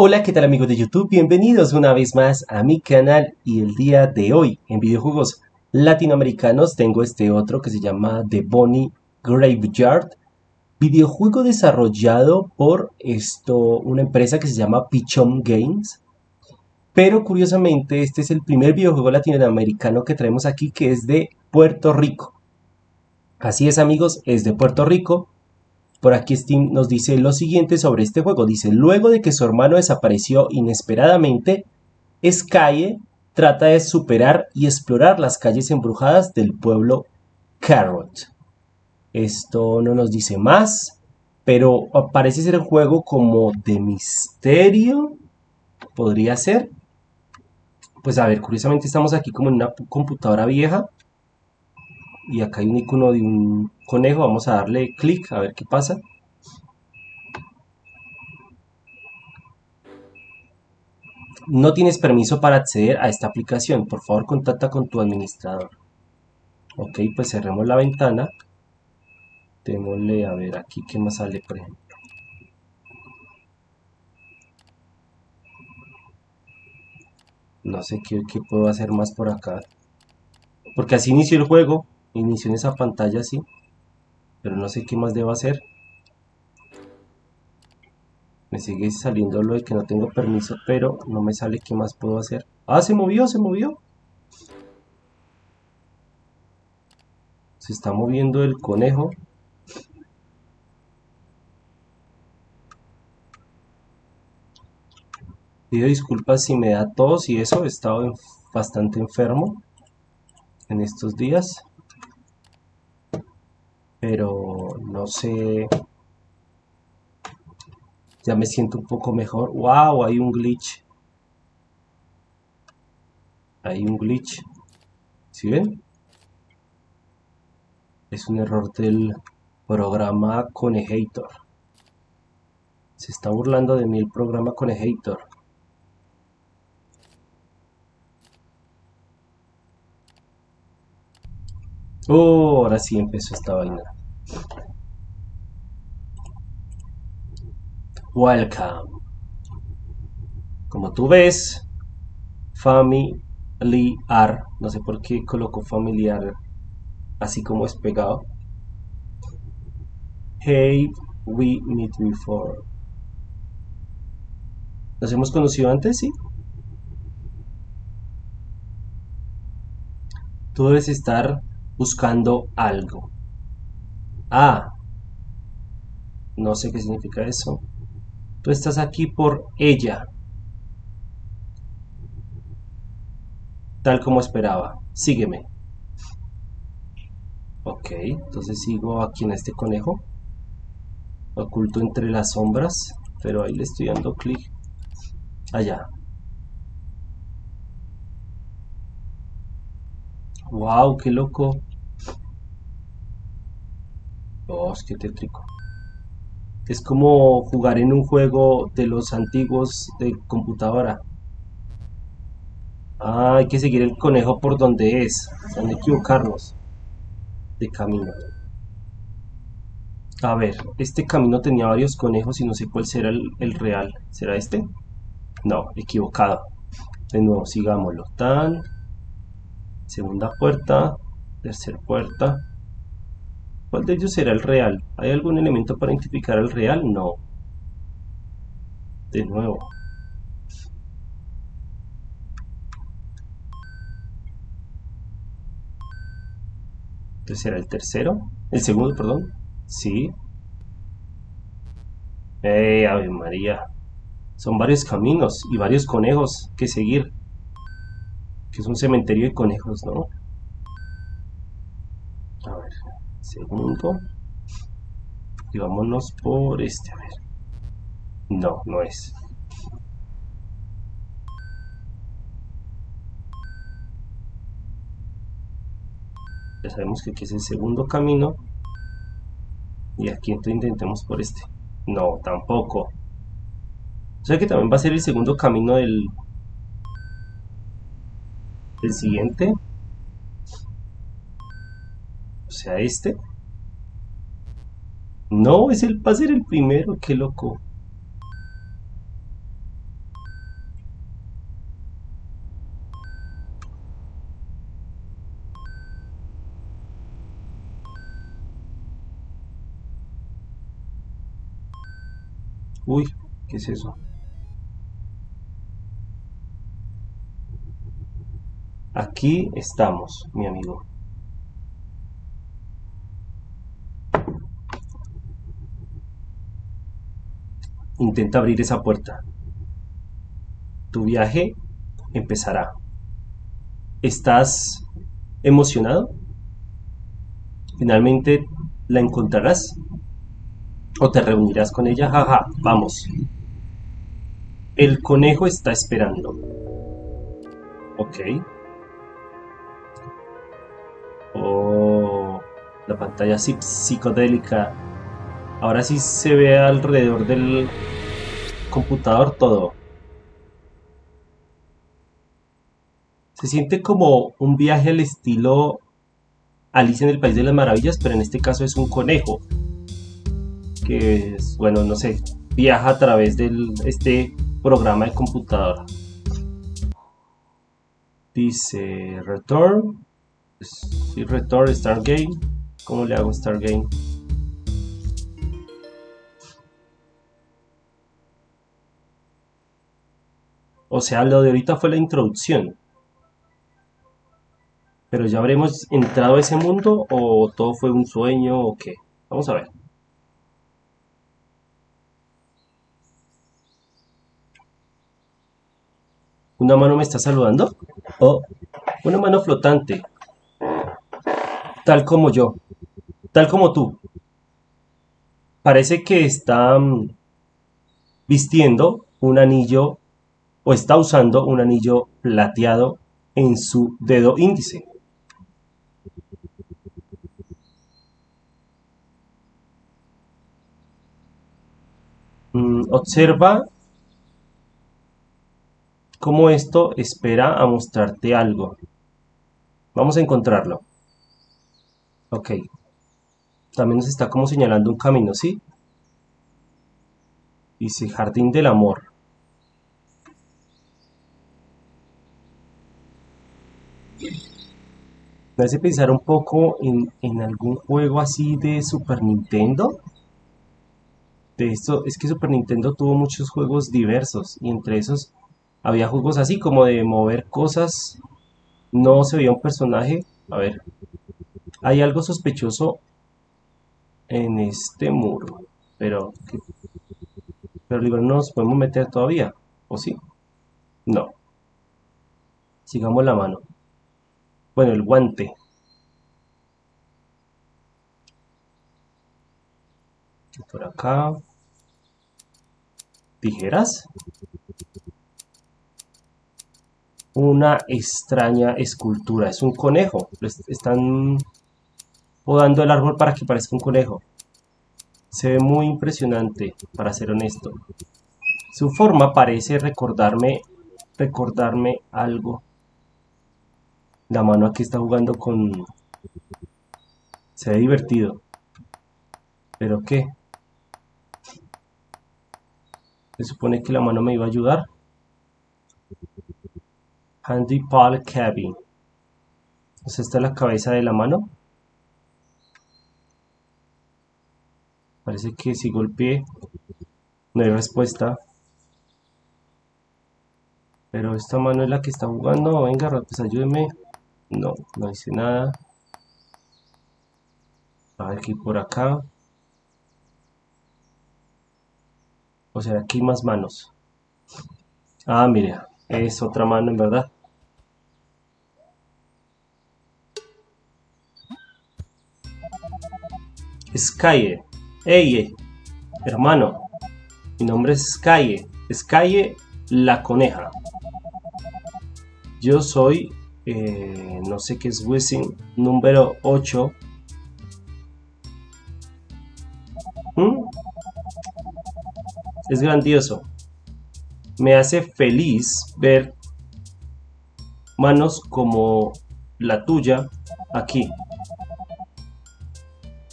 Hola, ¿qué tal amigos de YouTube? Bienvenidos una vez más a mi canal. Y el día de hoy en videojuegos latinoamericanos tengo este otro que se llama The Bonnie Graveyard. Videojuego desarrollado por esto, una empresa que se llama Pichon Games. Pero curiosamente este es el primer videojuego latinoamericano que traemos aquí que es de Puerto Rico. Así es amigos, es de Puerto Rico por aquí Steam nos dice lo siguiente sobre este juego. Dice, luego de que su hermano desapareció inesperadamente, Sky trata de superar y explorar las calles embrujadas del pueblo Carrot. Esto no nos dice más, pero parece ser un juego como de misterio. Podría ser. Pues a ver, curiosamente estamos aquí como en una computadora vieja y acá hay un icono de un conejo, vamos a darle clic a ver qué pasa. No tienes permiso para acceder a esta aplicación, por favor contacta con tu administrador. Ok, pues cerremos la ventana. Démosle a ver aquí qué más sale, por ejemplo. No sé qué, puedo hacer más por acá. Porque así inició el juego inicio en esa pantalla así pero no sé qué más debo hacer. Me sigue saliendo lo de que no tengo permiso pero no me sale qué más puedo hacer. Ah se movió se movió. Se está moviendo el conejo. Pido disculpas si me da tos y eso he estado bastante enfermo en estos días pero no sé. Ya me siento un poco mejor. Wow hay un glitch. Hay un glitch. ¿si ven? es un error del programa Conejator se está burlando de mí el programa Conejator Oh, ahora sí empezó esta vaina. Welcome. Como tú ves, familiar. No sé por qué coloco familiar así como es pegado. Hey, we meet before. ¿Nos hemos conocido antes? Sí. Tú debes estar buscando algo. Ah, no sé qué significa eso. Tú estás aquí por ella. Tal como esperaba. Sígueme. Ok, entonces sigo aquí en este conejo. Oculto entre las sombras. Pero ahí le estoy dando clic. Allá. Wow, qué loco. Oh, qué tétrico. Es como jugar en un juego de los antiguos de computadora. Ah, hay que seguir el conejo por donde es. No equivocarnos de camino. A ver, este camino tenía varios conejos y no sé cuál será el, el real. ¿Será este? No, equivocado. De nuevo, sigámoslo. Tan segunda puerta, tercera puerta. ¿Cuál de ellos será el real? ¿Hay algún elemento para identificar al real? No. De nuevo. Entonces será el tercero. El segundo, perdón. Sí. ¡Ey, Ave María! Son varios caminos y varios conejos que seguir que es un cementerio de conejos, ¿no? A ver, segundo. Y vámonos por este, a ver. No, no es. Ya sabemos que aquí es el segundo camino. Y aquí entonces intentemos por este. No, tampoco. O sea que también va a ser el segundo camino del, el siguiente sea, este. No, es el, va a ser el primero, qué loco. Uy, ¿qué es eso? Aquí estamos, mi amigo. Intenta abrir esa puerta. Tu viaje empezará. ¿Estás emocionado? ¿Finalmente la encontrarás? ¿O te reunirás con ella? Jaja, vamos. El conejo está esperando. Ok. Oh, la pantalla psicodélica. Ahora sí se ve alrededor del computador todo. Se siente como un viaje al estilo Alicia en el País de las Maravillas, pero en este caso es un conejo. Que es, bueno, no sé, viaja a través de este programa de computadora. Dice Return. Si Return Stargate. ¿Cómo le hago Stargate? O sea, lo de ahorita fue la introducción. Pero ya habremos entrado a ese mundo o todo fue un sueño o qué. Vamos a ver. ¿Una mano me está saludando? Oh, una mano flotante. Tal como yo. Tal como tú. Parece que está mm, vistiendo un anillo o está usando un anillo plateado en su dedo índice. Mm, observa cómo esto espera a mostrarte algo. Vamos a encontrarlo. Ok. También nos está como señalando un camino, ¿sí? Dice Jardín del Amor. Me hace pensar un poco en, algún juego así de Super Nintendo de esto es que Super Nintendo tuvo muchos juegos diversos y entre esos había juegos así como de mover cosas. No se veía un personaje. A ver, hay algo sospechoso en este muro, pero pero digo, no nos podemos meter todavía, ¿o sí? No. Sigamos la mano. Bueno, el guante. Por acá tijeras. Una extraña escultura. Es un conejo. Están podando el árbol para que parezca un conejo. Se ve muy impresionante, para ser honesto. Su forma parece recordarme, recordarme algo. La mano aquí está jugando con... Se ve divertido. ¿Pero qué? Se supone que la mano me iba a ayudar. Handy Paul Cabin. Esta es la cabeza de la mano. Parece que si golpeé no hay respuesta. Pero esta mano es la que está jugando. Venga, pues ayúdeme. No, no hice nada. Aquí por acá. O sea, aquí más manos. Ah, mira, es otra mano en verdad. Skye. Ey, hermano. Mi nombre es Skye. Skye la coneja. Yo soy, eh, no sé qué es Wissing, número 8 es grandioso. Me hace feliz ver manos como la tuya aquí.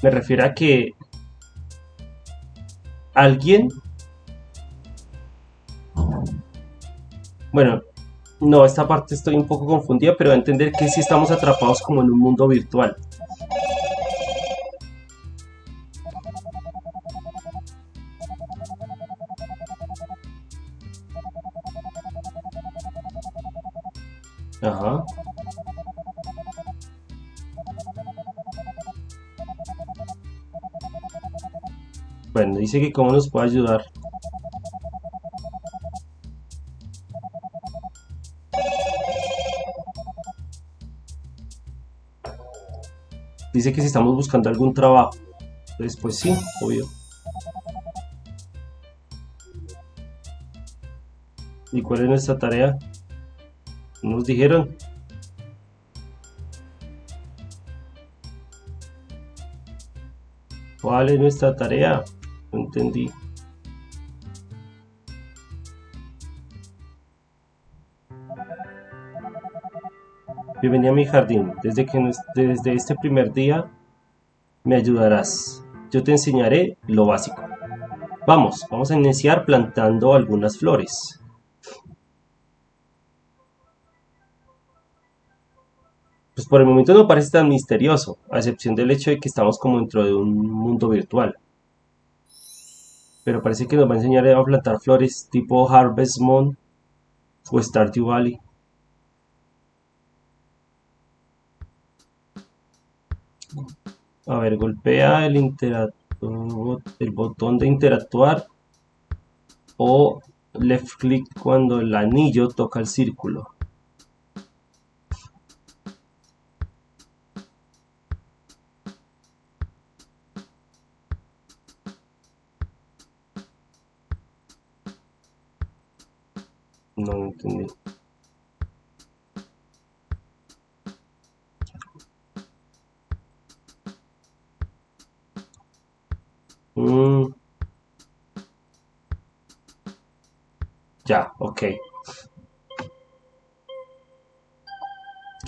Me refiero a que alguien... Bueno, no, esta parte estoy un poco confundida, pero a entender que sí estamos atrapados como en un mundo virtual. Ajá. Bueno, dice que cómo nos puede ayudar. Dice que si estamos buscando algún trabajo. Entonces, pues sí, obvio. ¿Y cuál es nuestra tarea? Nos dijeron. ¿Cuál es nuestra tarea? No entendí. Bienvenida a mi jardín. Desde, que, desde este primer día me ayudarás. Yo te enseñaré lo básico. Vamos, vamos a iniciar plantando algunas flores. Pues por el momento no parece tan misterioso, a excepción del hecho de que estamos como dentro de un mundo virtual. Pero parece que nos va a enseñar a plantar flores tipo Harvest Moon o Stardew Valley. A ver, golpea el, botón de interactuar o left click cuando el anillo toca el círculo.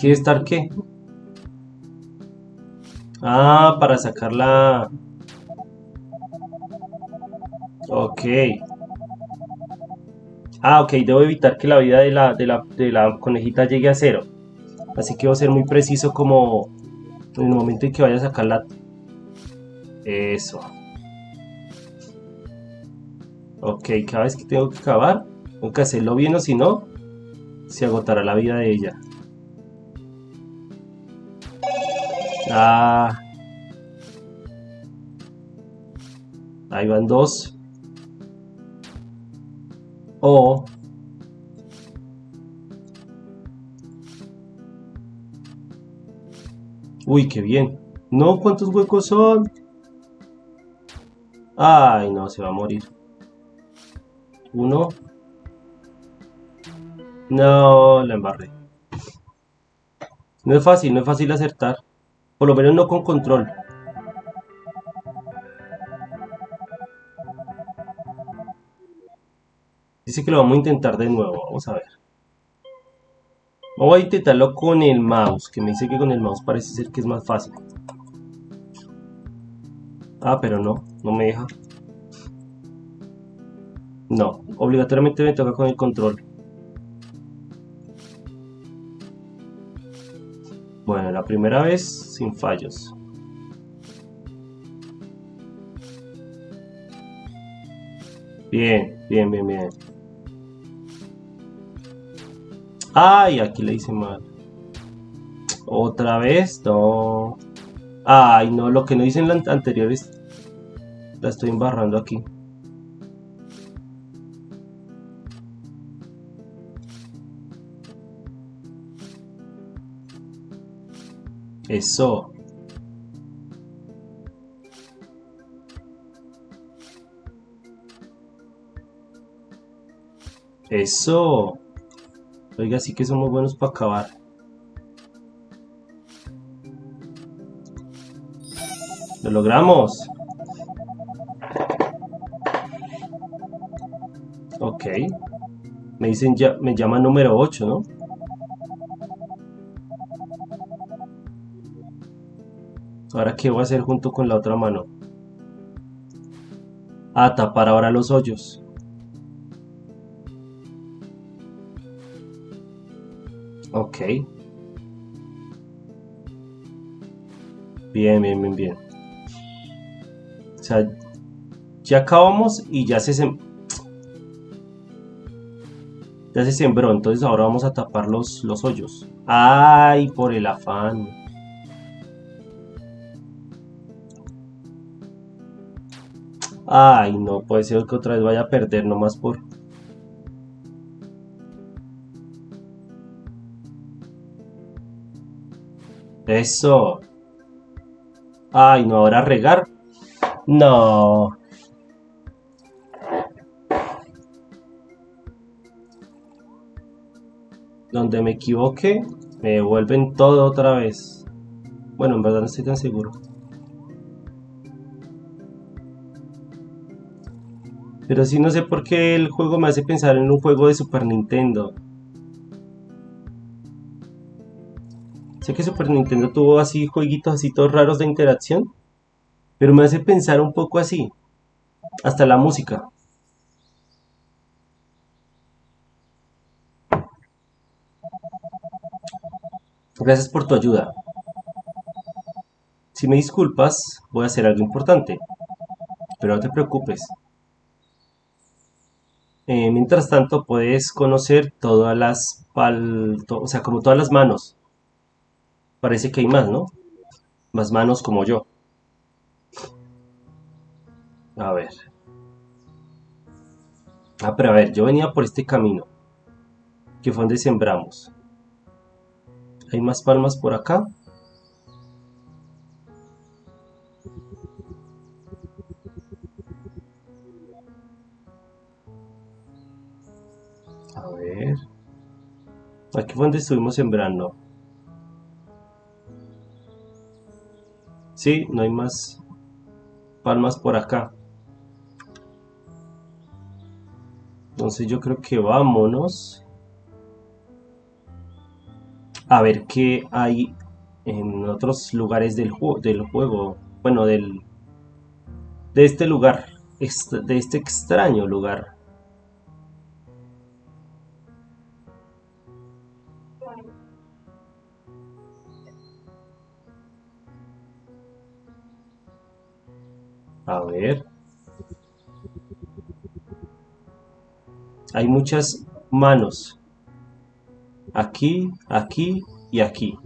¿Quiere estar qué? Ah, para sacarla. Ok. Ah, ok, debo evitar que la vida de la, de la, de la conejita llegue a cero. Así que voy a ser muy preciso como en el momento en que vaya a sacarla. Eso. Ok, cada vez que tengo que cavar, tengo que hacerlo bien o si no, se agotará la vida de ella. Ah. Ahí van dos. O Uy, qué bien. No, ¿cuántos huecos son? Ay, no, se va a morir. Uno. No, la embarré. No es fácil, no es fácil acertar. Por lo menos no con control. Dice que lo vamos a intentar de nuevo. Vamos a ver. Vamos a intentarlo con el mouse. Que me dice que con el mouse parece ser que es más fácil. Ah, pero no. No me deja. No. Obligatoriamente me toca con el control. La primera vez sin fallos. Bien, bien, bien, bien. Ay, aquí le hice mal. Otra vez, no. Ay, no, lo que no hice en la anterior es... La estoy embarrando aquí. Eso. Eso. Oiga, sí que somos buenos para acabar. Lo logramos. Ok. Me dicen ya, me llama número 8, ¿no? Ahora, ¿qué voy a hacer junto con la otra mano? Ah, tapar ahora los hoyos. Ok. Bien, bien, bien, bien. O sea, ya acabamos y ya se... Ya se sembró, entonces ahora vamos a tapar los, los hoyos. ¡Ay, por el afán! Ay, no puede ser que otra vez vaya a perder nomás por... Eso. Ay, no, ahora regar. No. Donde me equivoque, me devuelven todo otra vez. Bueno, en verdad no estoy tan seguro. Pero sí no sé por qué el juego me hace pensar en un juego de Super Nintendo. Sé que Super Nintendo tuvo así jueguitos así todos raros de interacción. Pero me hace pensar un poco así. Hasta la música. Gracias por tu ayuda. Si me disculpas, voy a hacer algo importante. Pero no te preocupes. Eh, mientras tanto, puedes conocer todas las pal... o sea, como todas las manos. Parece que hay más, ¿no? Más manos como yo. A ver. Ah, pero a ver, yo venía por este camino. Que fue donde sembramos. Hay más palmas por acá. Fue donde estuvimos sembrando. Sí, no hay más palmas por acá. Entonces yo creo que vámonos a ver qué hay en otros lugares del, juego, del juego. Bueno, del de este lugar, de este extraño lugar. Hay muchas manos. Aquí, aquí y aquí.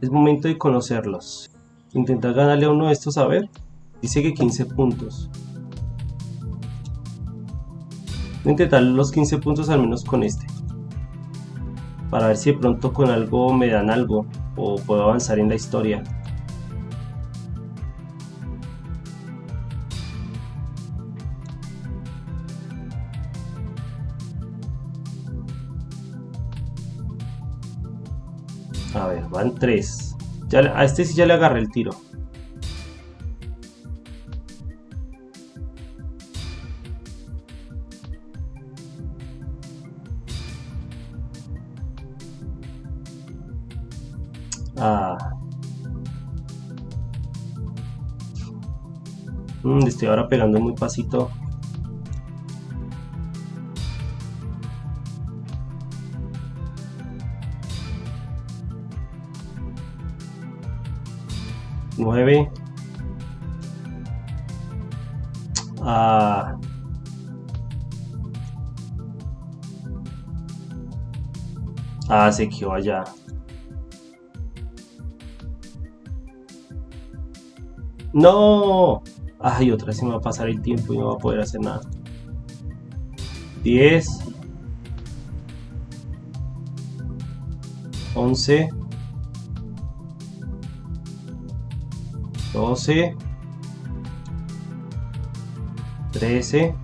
Es momento de conocerlos. Intentar ganarle a uno de estos a ver. Dice que 15 puntos. Voy a intentar los 15 puntos al menos con este. Para ver si de pronto con algo me dan algo. O puedo avanzar en la historia. A ver, van tres. Ya, a este sí ya le agarré el tiro. Ah. Mm, estoy ahora pegando muy pasito. 9 ah, ah se quedó allá. No. Ay otra vez se me va a pasar el tiempo y no va a poder hacer nada. 10 11 12 13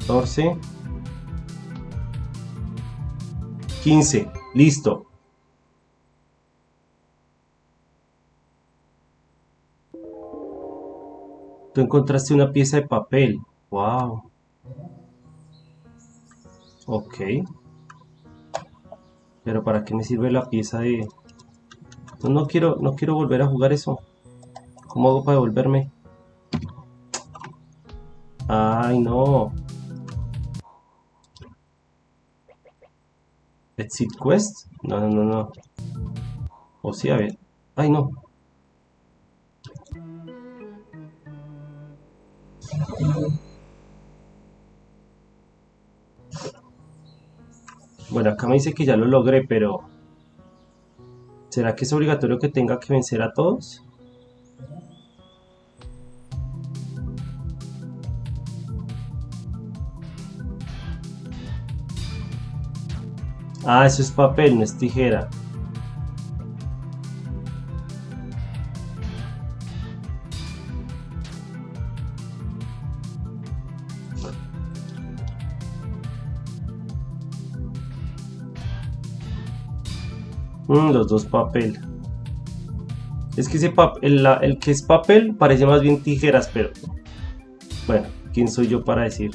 14 15 listo. Tú encontraste una pieza de papel. Wow. Ok. Pero para qué me sirve la pieza de no quiero, no quiero volver a jugar eso. ¿Cómo hago para devolverme? Ay, no. Exit Quest? No, no, no, no. O sí, a ver. Ay, no. Bueno, acá me dice que ya lo logré, pero... ¿Será que es obligatorio que tenga que vencer a todos? Ah, eso es papel, no es tijera. Los dos papel. Es que ese papel, el, el que es papel parece más bien tijeras, pero... Bueno, ¿quién soy yo para decir?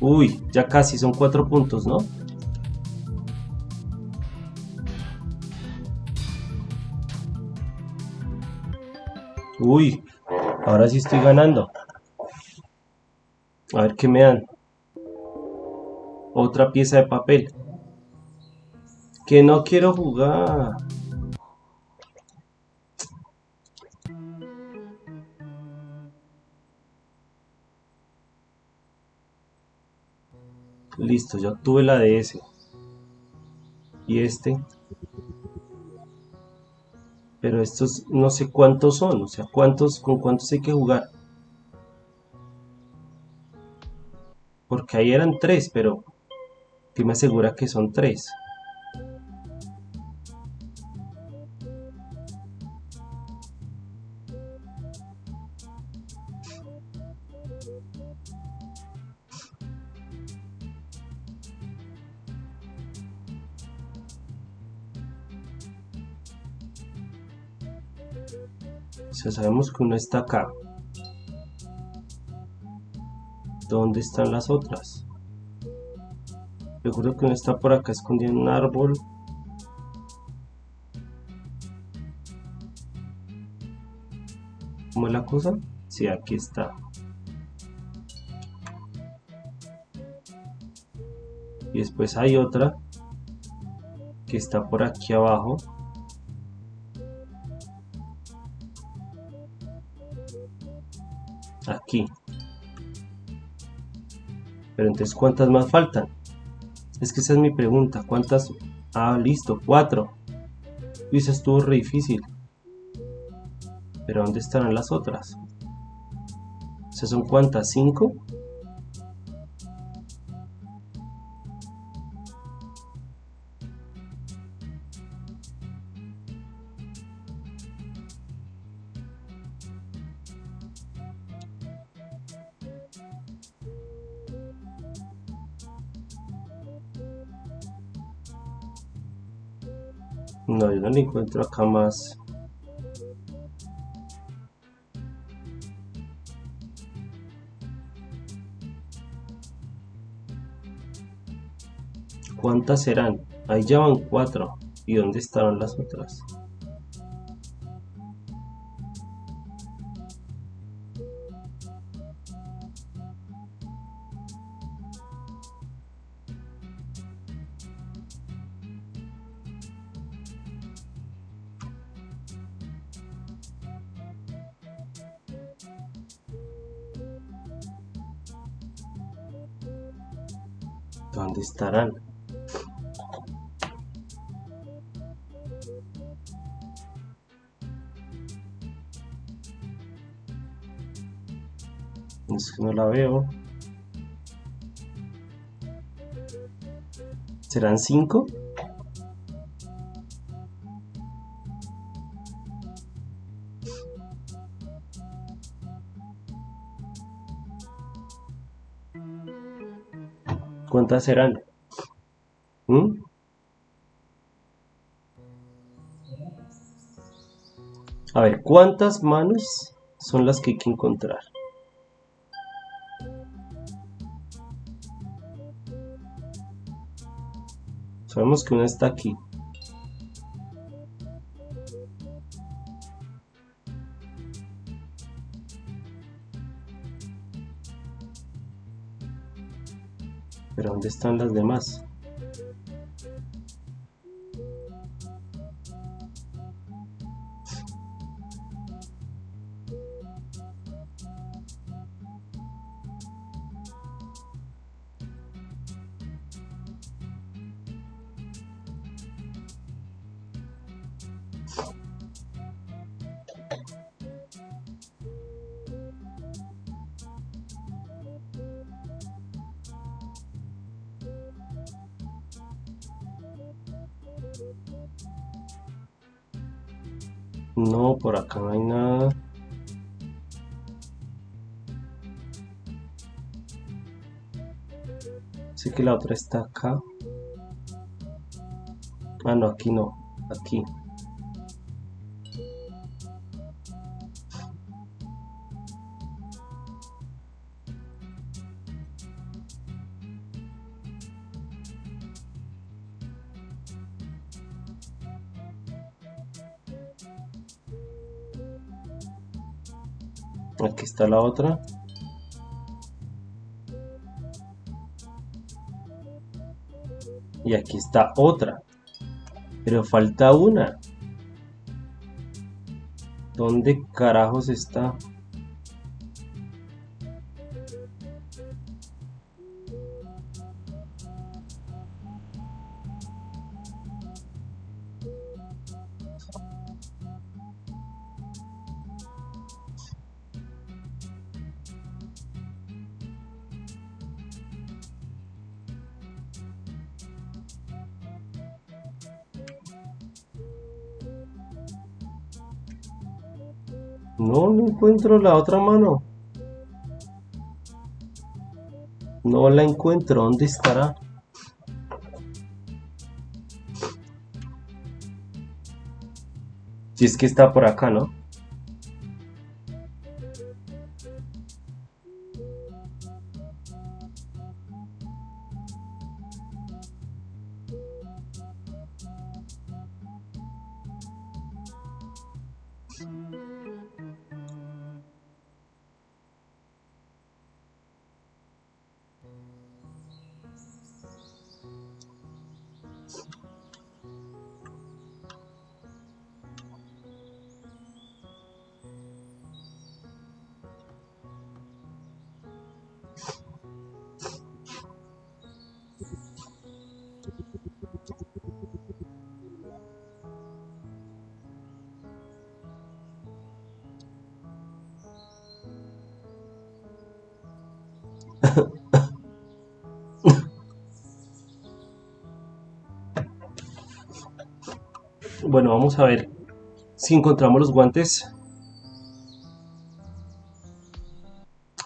Uy, ya casi son cuatro puntos, ¿no? Uy, ahora sí estoy ganando. A ver qué me dan. Otra pieza de papel. Que no quiero jugar. Listo, ya tuve la de ese. Y este. Pero estos no sé cuántos son. O sea, cuántos, con cuántos hay que jugar. Porque ahí eran tres, pero ¿qué me asegura que son tres? O sabemos que uno está acá. ¿Dónde están las otras? Recuerdo que uno está por acá escondido en un árbol. ¿Cómo es la cosa? Sí, aquí está. Y después hay otra que está por aquí abajo. Aquí. Pero entonces, ¿cuántas más faltan? Es que esa es mi pregunta. ¿Cuántas? Ah, listo, cuatro. Y eso estuvo re difícil. Pero ¿dónde estarán las otras? O ¿son cuántas? ¿Cinco? No, yo no le encuentro acá más. ¿Cuántas serán? Ahí ya van cuatro. ¿Y dónde estarán las otras? Es que no la veo. ¿Serán cinco? ¿Cuántas serán? ¿Mm? A ver, ¿cuántas manos son las que hay que encontrar? Sabemos que una está aquí. Pero ¿dónde están las demás? No, por acá no hay nada. Sé que la otra está acá. Ah, no, aquí no. Aquí. Aquí está la otra. Y aquí está otra. Pero falta una. ¿Dónde carajos está? Encuentro la otra mano. No la encuentro. ¿Dónde estará? Si es que está por acá, ¿no? Bueno, vamos a ver si encontramos los guantes.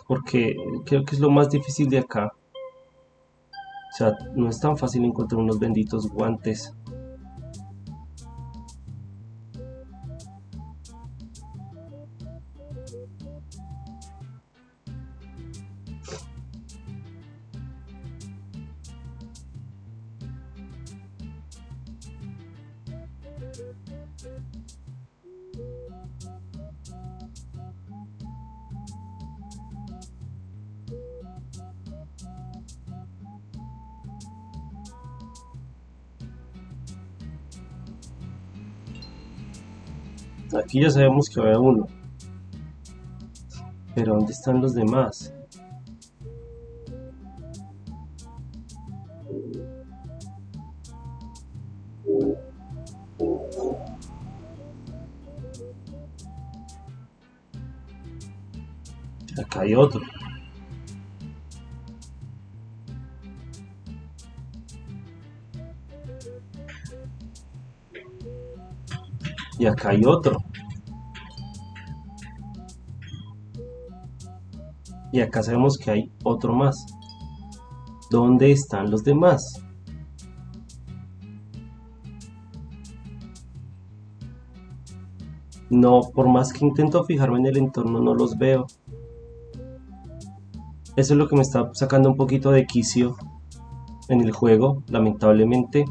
Porque creo que es lo más difícil de acá. O sea, no es tan fácil encontrar unos benditos guantes. Aquí ya sabemos que había uno. Pero ¿dónde están los demás? Acá hay otro. Y acá hay otro. Y acá sabemos que hay otro más. ¿Dónde están los demás? No, por más que intento fijarme en el entorno, no los veo. Eso es lo que me está sacando un poquito de quicio en el juego, lamentablemente.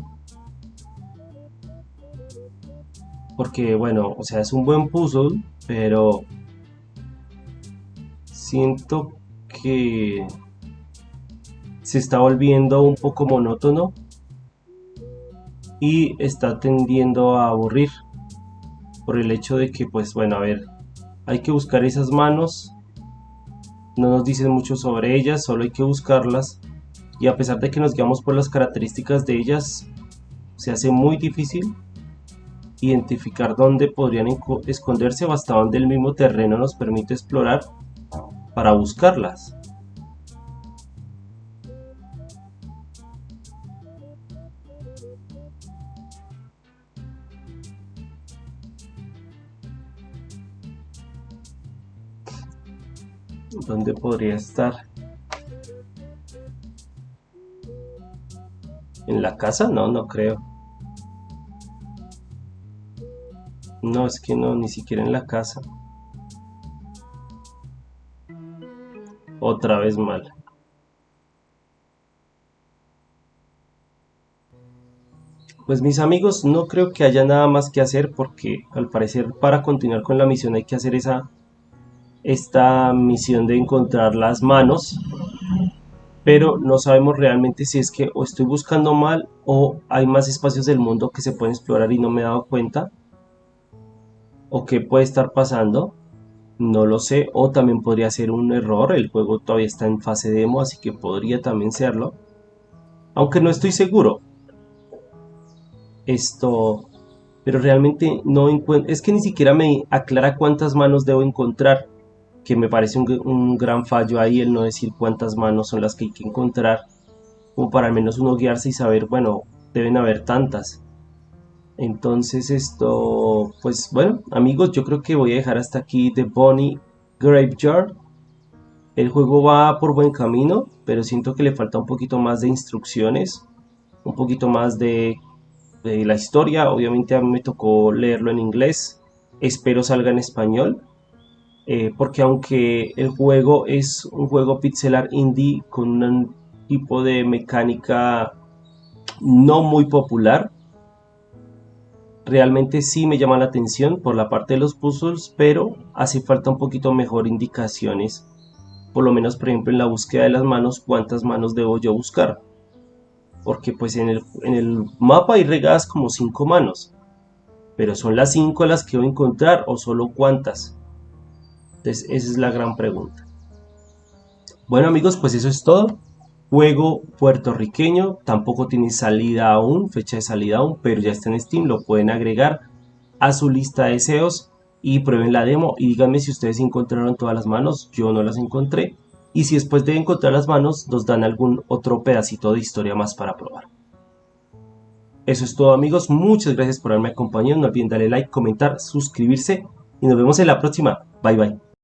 Porque, bueno, o sea, es un buen puzzle, pero siento que se está volviendo un poco monótono y está tendiendo a aburrir por el hecho de que pues bueno a ver hay que buscar esas manos. No nos dicen mucho sobre ellas solo hay que buscarlas. Y a pesar de que nos guiamos por las características de ellas se hace muy difícil identificar dónde podrían esconderse o hasta dónde el mismo terreno nos permite explorar para buscarlas. ¿Dónde podría estar? ¿En la casa? No, no creo. No, es que no, ni siquiera en la casa. Otra vez mal. Pues mis amigos, no creo que haya nada más que hacer porque al parecer para continuar con la misión hay que hacer esa esta misión de encontrar las manos pero no sabemos realmente si es que o estoy buscando mal o hay más espacios del mundo que se pueden explorar y no me he dado cuenta o qué puede estar pasando no lo sé o también podría ser un error el juego todavía está en fase demo así que podría también serlo aunque no estoy seguro esto, pero realmente no encuentro, es que ni siquiera me aclara cuántas manos debo encontrar, que me parece un, gran fallo ahí el no decir cuántas manos son las que hay que encontrar, como para al menos uno guiarse y saber, bueno, deben haber tantas. Entonces esto, pues bueno, amigos, yo creo que voy a dejar hasta aquí The Bonnie Graveyard. El juego va por buen camino, pero siento que le falta un poquito más de instrucciones, un poquito más de la historia. Obviamente a mí me tocó leerlo en inglés. Espero salga en español. Eh, porque aunque el juego es un juego pixelar indie con un tipo de mecánica no muy popular, realmente sí me llama la atención por la parte de los puzzles, pero hace falta un poquito mejor indicaciones. Por lo menos, por ejemplo, en la búsqueda de las manos, cuántas manos debo yo buscar porque pues en el, mapa hay regadas como cinco manos, pero son las cinco las que voy a encontrar o solo cuántas. Entonces esa es la gran pregunta. Bueno amigos, pues eso es todo. Juego puertorriqueño, tampoco tiene salida aún, fecha de salida aún, pero ya está en Steam, lo pueden agregar a su lista de deseos y prueben la demo y díganme si ustedes encontraron todas las manos, yo no las encontré y si después de encontrar las manos nos dan algún otro pedacito de historia más para probar. Eso es todo amigos, muchas gracias por haberme acompañado, no olviden darle like, comentar, suscribirse y nos vemos en la próxima. Bye bye.